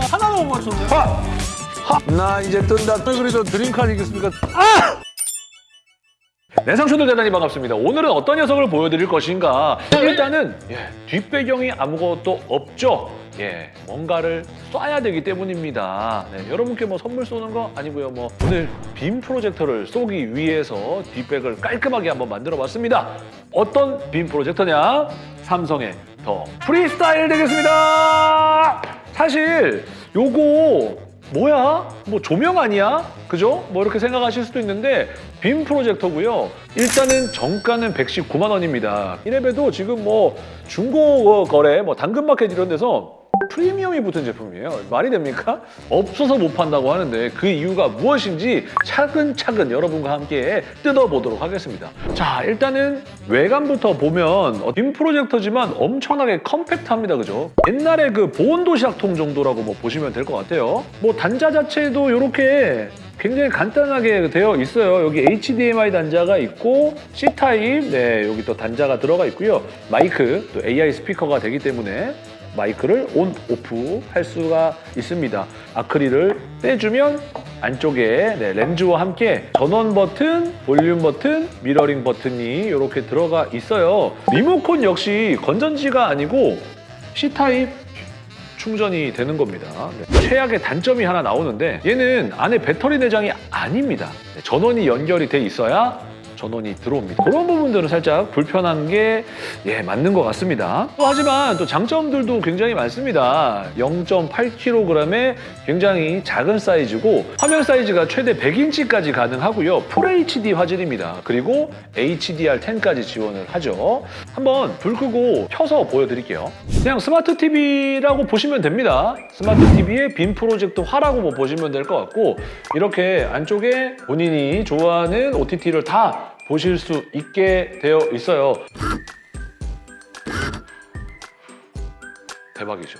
하나도 못 맞췄네. 하! 하! 나 이제 뜬다. 왜 그래도 드림카 아니겠습니까? 아! 네, 상추들 대단히 반갑습니다. 오늘은 어떤 녀석을 보여드릴 것인가? 일단은 예, 뒷배경이 아무것도 없죠. 예, 뭔가를 쏴야 되기 때문입니다. 네, 여러분께 뭐 선물 쏘는 거 아니고요. 뭐 오늘 빔 프로젝터를 쏘기 위해서 뒷백을 깔끔하게 한번 만들어봤습니다. 어떤 빔 프로젝터냐? 삼성의 더 프리스타일 되겠습니다. 사실 요거 뭐야? 뭐 조명 아니야? 그죠? 뭐 이렇게 생각하실 수도 있는데 빔 프로젝터고요. 일단은 정가는 119만 원입니다. 이래봬도 지금 뭐 중고 거래, 뭐 당근마켓 이런 데서 프리미엄이 붙은 제품이에요. 말이 됩니까? 없어서 못 판다고 하는데 그 이유가 무엇인지 차근차근 여러분과 함께 뜯어보도록 하겠습니다. 자, 일단은 외관부터 보면 어, 빔 프로젝터지만 엄청나게 compact합니다. 그죠? 옛날에 그 보온도시락통 정도라고 뭐 보시면 될 것 같아요. 뭐 단자 자체도 이렇게 굉장히 간단하게 되어 있어요. 여기 HDMI 단자가 있고 C타입, 네 여기 또 단자가 들어가 있고요. 마이크, 또 AI 스피커가 되기 때문에 마이크를 on, off 할 수가 있습니다. 아크릴을 떼주면 안쪽에 네, 렌즈와 함께 전원 버튼, 볼륨 버튼, 미러링 버튼이 이렇게 들어가 있어요. 리모컨 역시 건전지가 아니고 C타입 충전이 되는 겁니다. 네. 최악의 단점이 하나 나오는데 얘는 안에 배터리 내장이 아닙니다. 네, 전원이 연결이 돼 있어야 전원이 들어옵니다. 그런 부분들은 살짝 불편한 게 예, 맞는 것 같습니다. 또 하지만 또 장점들도 굉장히 많습니다. 0.8kg의 굉장히 작은 사이즈고 화면 사이즈가 최대 100인치까지 가능하고요. FHD 화질입니다. 그리고 HDR10까지 지원을 하죠. 한번 불 끄고 켜서 보여드릴게요. 그냥 스마트 TV라고 보시면 됩니다. 스마트 TV의 빔 프로젝터화라고 뭐 보시면 될 것 같고 이렇게 안쪽에 본인이 좋아하는 OTT를 다 보실 수 있게 되어 있어요. 대박이죠.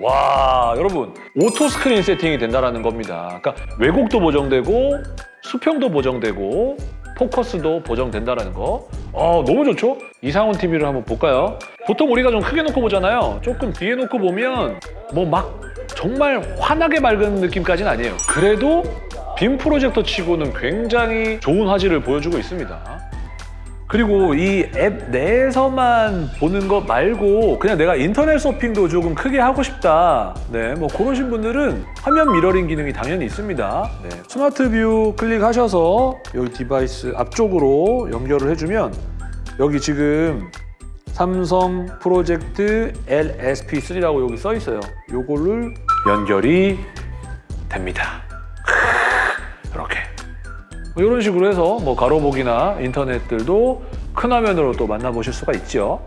와 여러분 auto screen 세팅이 된다는 겁니다. 그러니까 왜곡도 보정되고 수평도 보정되고 포커스도 보정된다는 거. 어 너무 좋죠? 이상훈 TV를 한번 볼까요? 보통 우리가 좀 크게 놓고 보잖아요. 조금 뒤에 놓고 보면 뭐 막 정말 환하게 맑은 느낌까지는 아니에요. 그래도 빔 프로젝터 치고는 굉장히 좋은 화질을 보여주고 있습니다. 그리고 이 앱 내에서만 보는 것 말고 그냥 내가 인터넷 서핑도 조금 크게 하고 싶다. 네, 뭐 그러신 분들은 화면 미러링 기능이 당연히 있습니다. 네, Smart View 클릭하셔서 여기 device 앞쪽으로 연결을 해주면 여기 지금 삼성 프로젝트 LSP3라고 여기 써 있어요. 요거를 연결이 됩니다. 이렇게. 이런 식으로 해서 뭐 가로보기나 인터넷들도 큰 화면으로 또 만나보실 수가 있죠.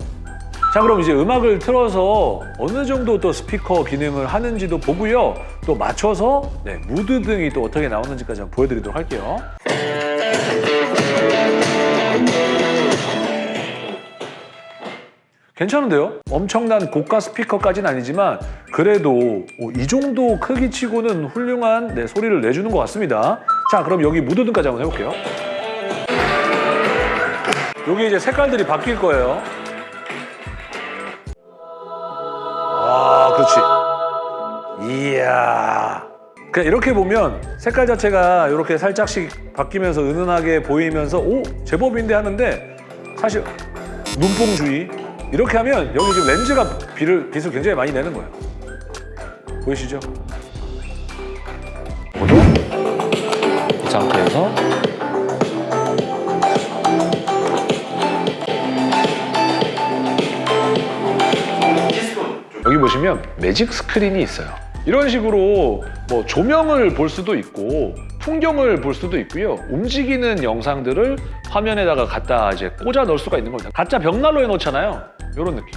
자 그럼 이제 음악을 틀어서 어느 정도 또 스피커 기능을 하는지도 보고요. 또 맞춰서 네, 무드 등이 또 어떻게 나오는지까지 한번 보여드리도록 할게요. 괜찮은데요? 엄청난 고가 스피커까지는 아니지만 그래도 어, 이 정도 크기치고는 훌륭한 네, 소리를 내주는 것 같습니다. 자, 그럼 여기 무드등까지 한번 해볼게요. 여기 이제 색깔들이 바뀔 거예요. 아, 그렇지. 이야. 그냥 이렇게 보면 색깔 자체가 이렇게 살짝씩 바뀌면서 은은하게 보이면서 오 제법인데 하는데 사실 눈뽕주의 이렇게 하면 여기 지금 렌즈가 빛을, 빛을 굉장히 많이 내는 거예요. 보이시죠? 이 상태에서 여기 보시면 매직 스크린이 있어요. 이런 식으로 뭐 조명을 볼 수도 있고 풍경을 볼 수도 있고요. 움직이는 영상들을 화면에다가 갖다 이제 꽂아 넣을 수가 있는 겁니다. 가짜 벽난로 해놓잖아요. 이런 느낌.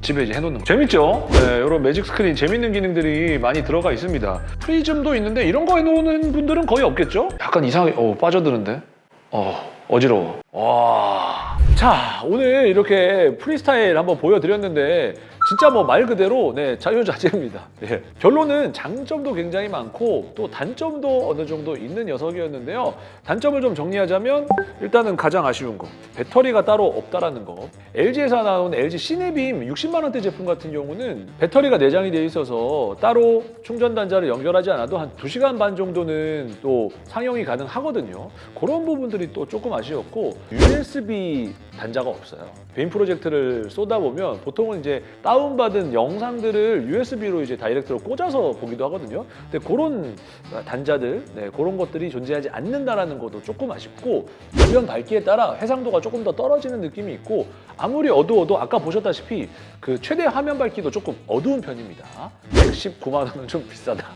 집에 이제 해놓는 거. 재밌죠? 네, 이런 magic screen 재밌는 기능들이 많이 들어가 있습니다. 프리즘도 있는데 이런 거 해놓는 분들은 거의 없겠죠? 약간 이상하게 어, 빠져드는데? 어, 어지러워. 와. 자, 오늘 이렇게 프리스타일 한번 보여드렸는데 진짜 뭐 말 그대로 네, 자유자재입니다. 예. 결론은 장점도 굉장히 많고 또 단점도 어느 정도 있는 녀석이었는데요. 단점을 좀 정리하자면 일단은 가장 아쉬운 거 배터리가 따로 없다라는 거. LG에서 나온 LG 시네빔 60만 원대 제품 같은 경우는 배터리가 내장이 되어 있어서 따로 충전 단자를 연결하지 않아도 한 2시간 반 정도는 또 상용이 가능하거든요. 그런 부분들이 또 조금 아쉬웠고 USB 단자가 없어요. 베인 프로젝트를 쏘다 보면 보통은 이제 다운 받은 영상들을 USB로 이제 다이렉트로 꽂아서 보기도 하거든요. 근데 그런 단자들, 네, 그런 것들이 존재하지 않는다라는 것도 조금 아쉽고 주변 밝기에 따라 해상도가 조금 더 떨어지는 느낌이 있고 아무리 어두워도 아까 보셨다시피 그 최대 화면 밝기도 조금 어두운 편입니다. 119만 원은 좀 비싸다.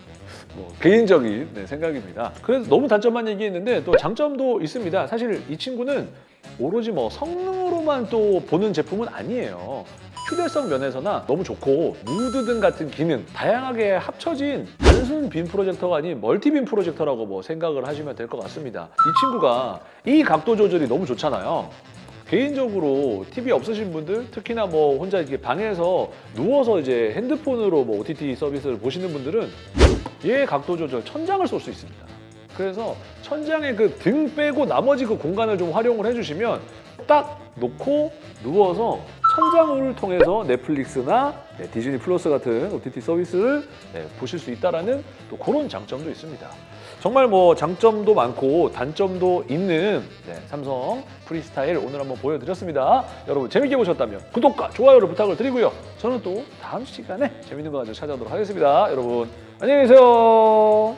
뭐 개인적인 네, 생각입니다. 그래서 너무 단점만 얘기했는데 또 장점도 있습니다. 사실 이 친구는 오로지 뭐 성능으로만 또 보는 제품은 아니에요. 휴대성 면에서나 너무 좋고 무드 등 같은 기능 다양하게 합쳐진 단순 빔 프로젝터가 아닌 multi빔 프로젝터라고 뭐 생각을 하시면 될 것 같습니다. 이 친구가 이 각도 조절이 너무 좋잖아요. 개인적으로 TV 없으신 분들 특히나 뭐 혼자 이렇게 방에서 누워서 이제 핸드폰으로 뭐 OTT 서비스를 보시는 분들은 얘 각도 조절 천장을 쏠 수 있습니다. 그래서 천장에 그 등 빼고 나머지 그 공간을 좀 활용을 해주시면 딱 놓고 누워서 천장을 통해서 넷플릭스나 네, 디즈니 플러스 같은 OTT 서비스를 네, 보실 수 있다라는 또 그런 장점도 있습니다. 정말 뭐 장점도 많고 단점도 있는 네, 삼성 프리스타일 오늘 한번 보여드렸습니다. 여러분 재밌게 보셨다면 구독과 좋아요를 부탁을 드리고요. 저는 또 다음 시간에 재밌는 거 가지고 찾아오도록 하겠습니다. 여러분 안녕히 계세요.